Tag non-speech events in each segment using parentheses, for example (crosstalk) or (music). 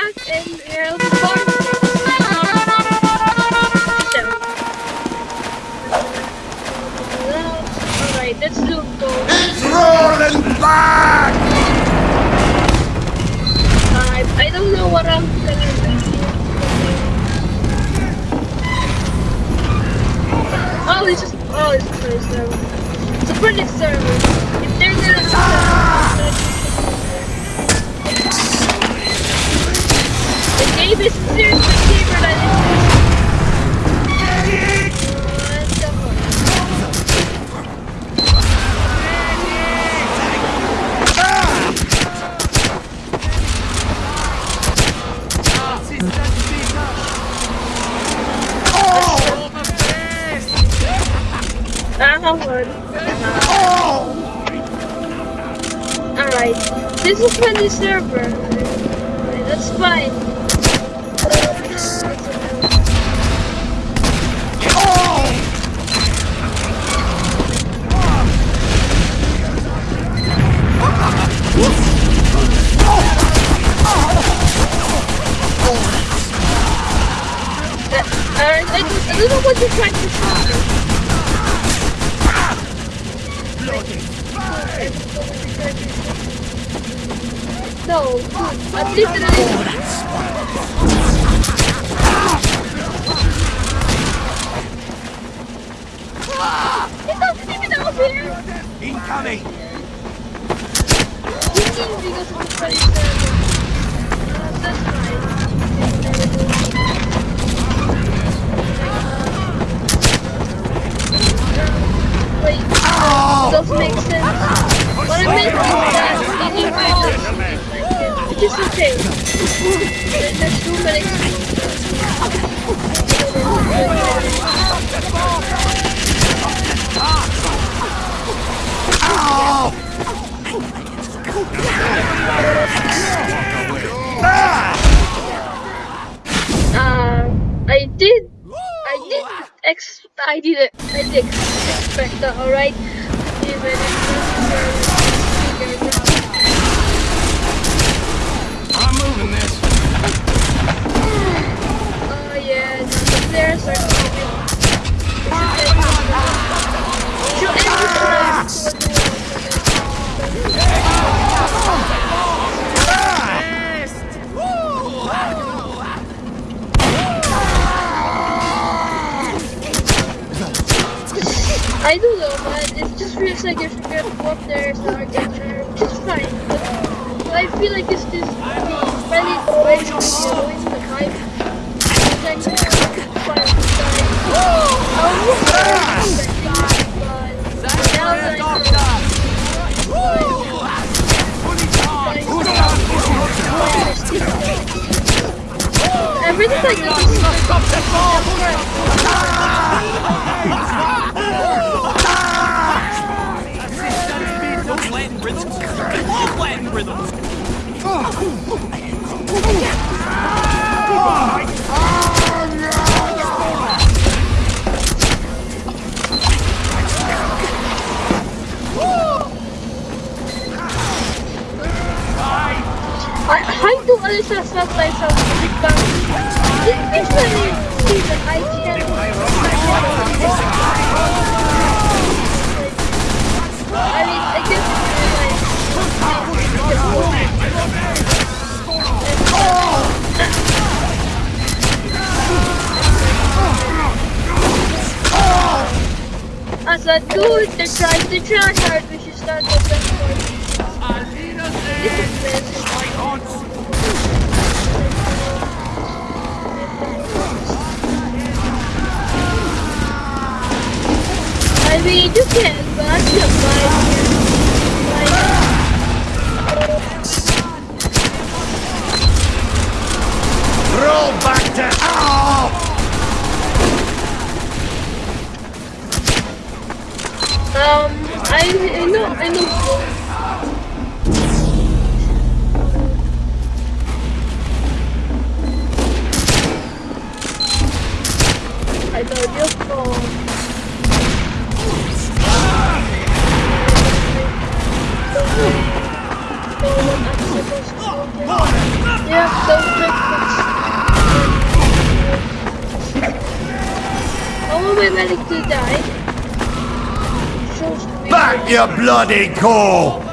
back and we're recording. So, Alright, let's do. It's rolling back! I don't know what I'm gonna do. Oh, it's just oh, it's a pretty server. It's a pretty server. If they're gonna the game is seriously cheaper than it is. The. Alright, this is my new server. That's fine. Don't- I don't know what you're trying to say. No, I'm literally. It's not even over here. Incoming! You because of the funny server. Uh, that's fine. Wait, uh, does make sense. What I meant is that need to It is okay. There- There's too many Uh, I did, I did ex, I did it, I did alright? Even if I'm moving this. Oh yeah, no, the players are coming. Should end I don't know, but it just feels like if you get up there, so I get there, which is fine. But, but I feel like it's just really basically annoying the hype. Then you find the guy. I was expecting it, but now that I I really like this. Latin rhythms. Latin rhythms. I, I do understand sometimes how to become. It usually see that I can. I mean, I As a dude that tries to try hard, we should start the best one. I mean, you can, but I feel like, Roll back to. Ow! um, I, I know, I know. I I know me Back, you bloody core!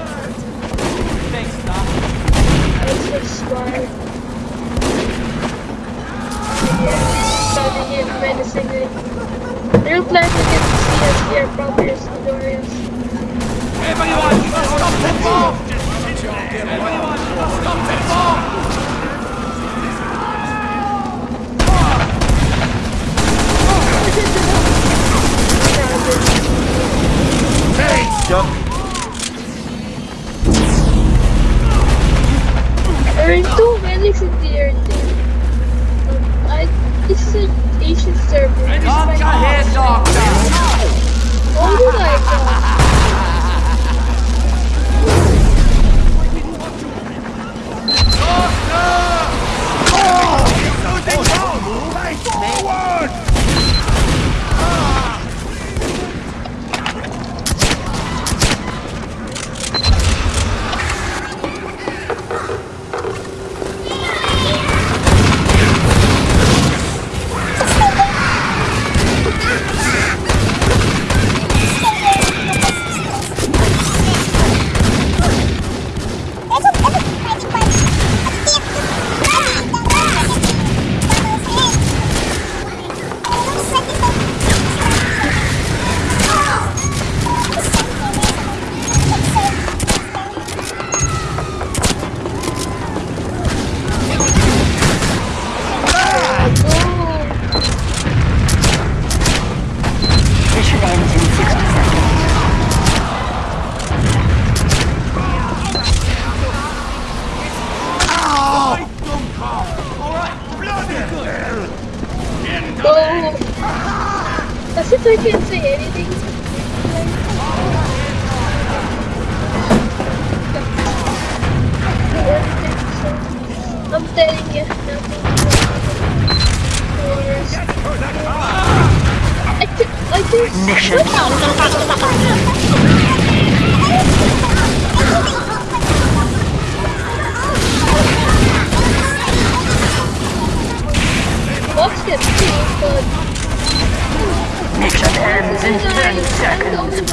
In 10 seconds.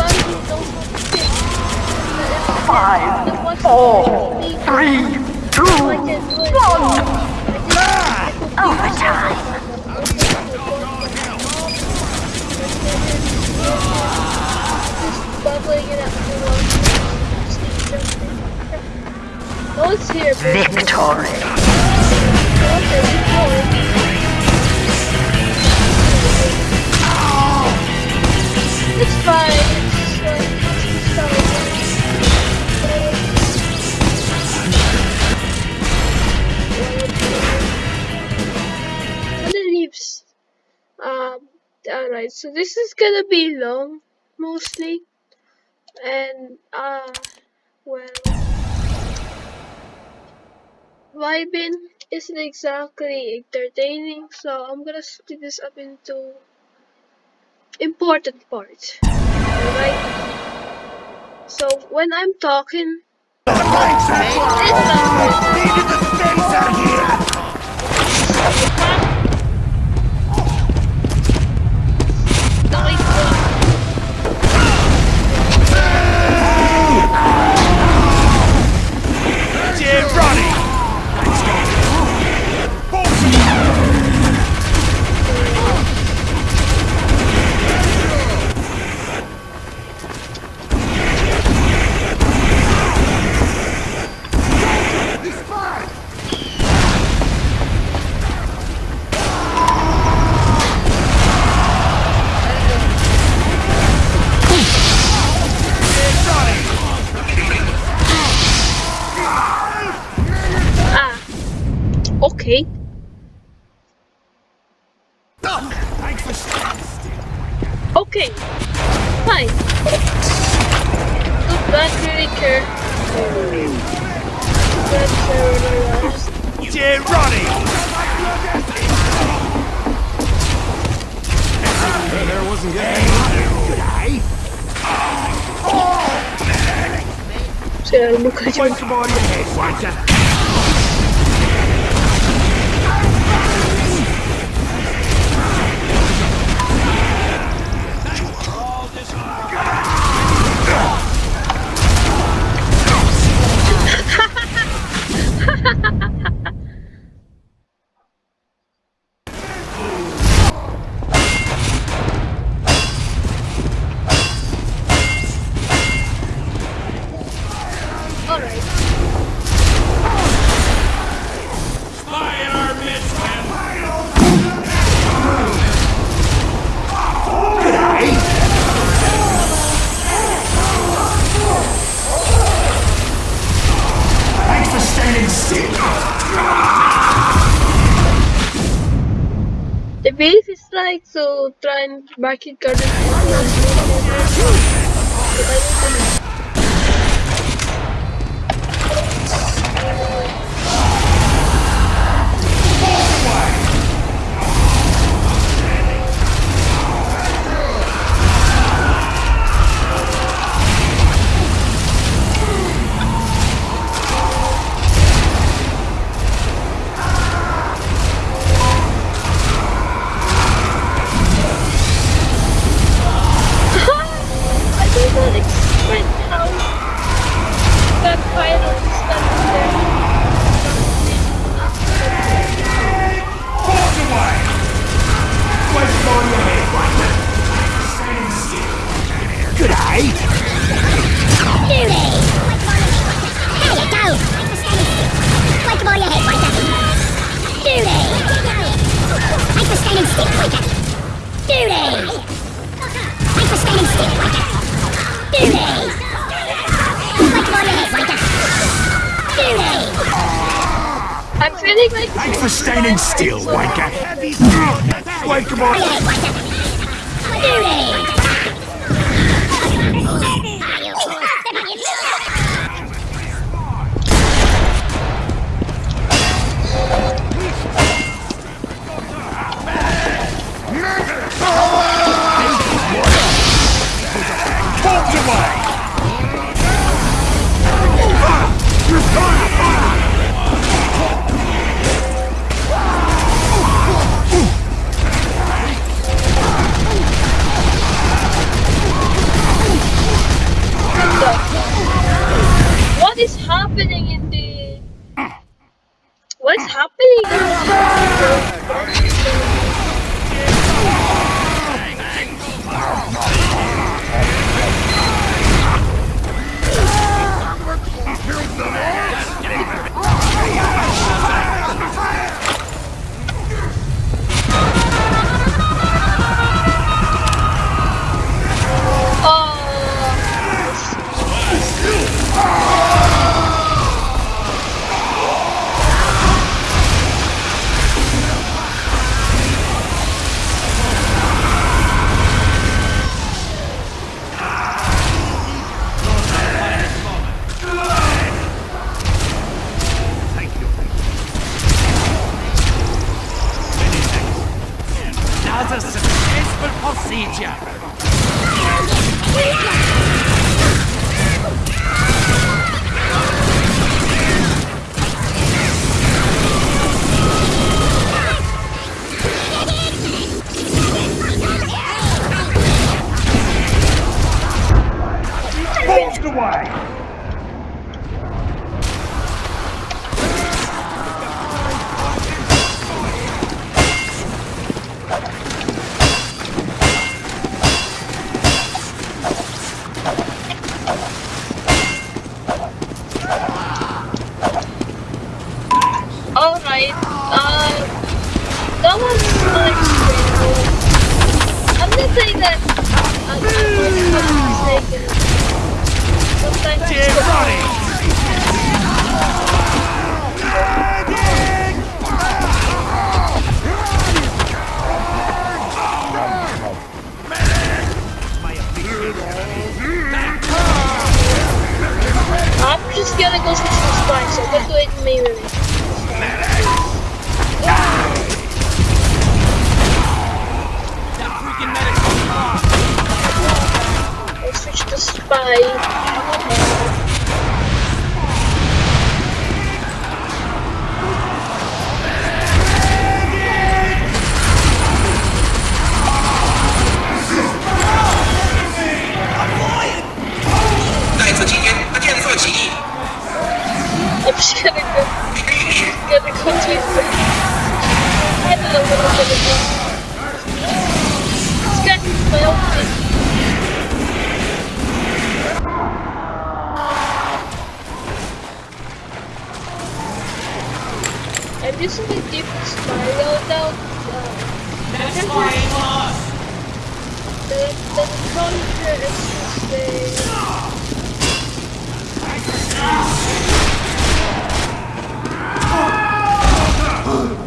Five, four, three, two, one. Overtime. Victory. It's fine. It leaves. Um. Alright. So this is gonna be long, mostly, and uh, well, vibing isn't exactly entertaining. So I'm gonna split this up into important part. Alright? So when I'm talking, Yeah, That's Ronnie! There wasn't getting Oh! to look head, Walter. Belki kardeşim. standing still like a duty. Thanks for standing still like a duty. Like. I'm feeling like. Thanks for standing still, Wanker. Like a. Duty. This is a different spiral though. That's why I lost. The, the is just a... Oh. (laughs)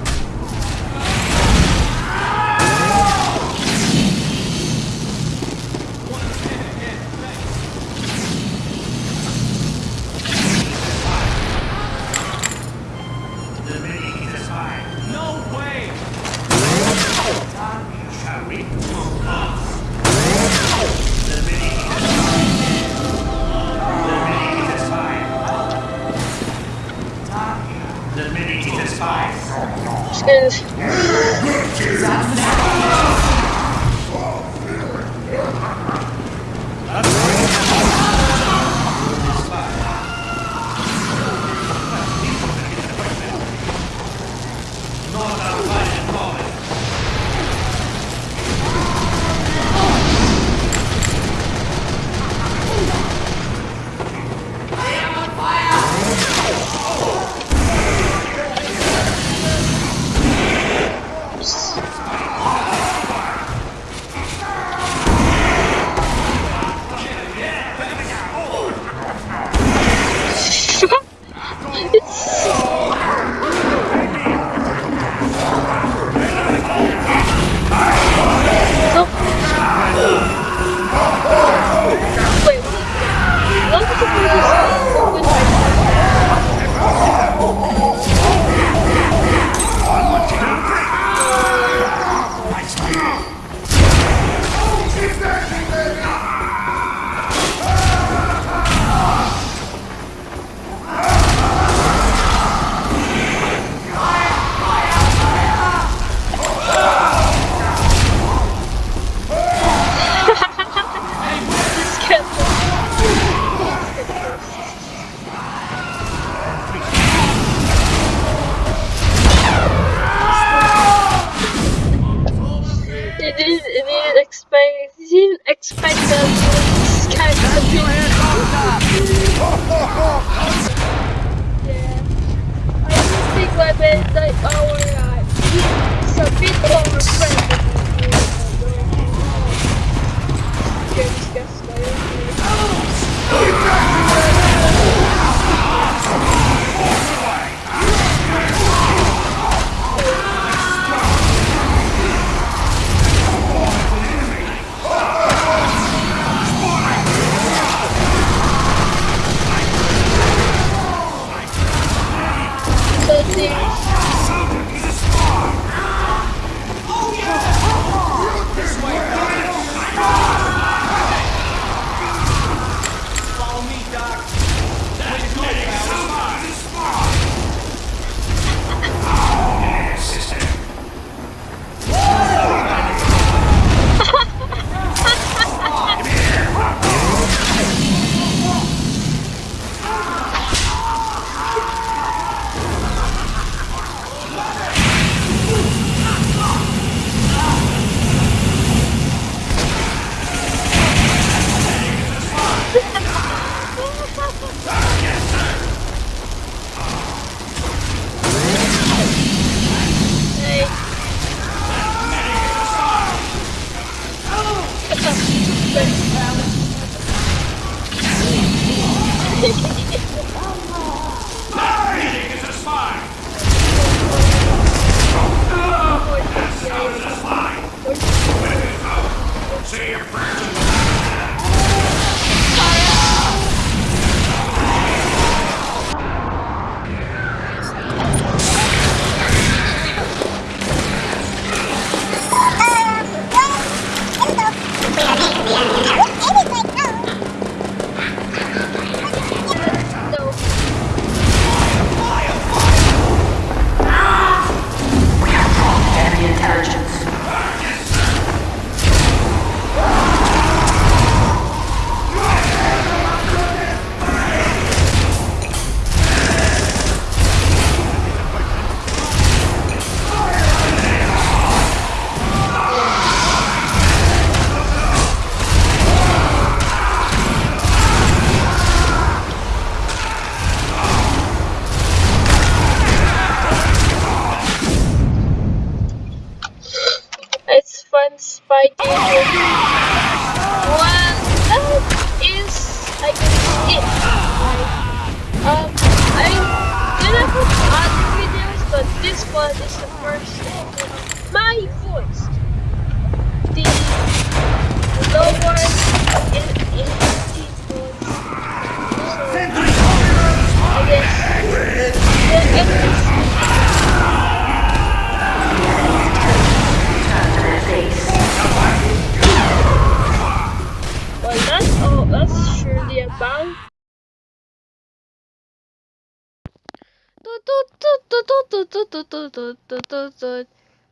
Thanks.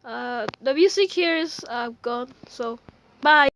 Uh, the music here is uh, gone, so bye.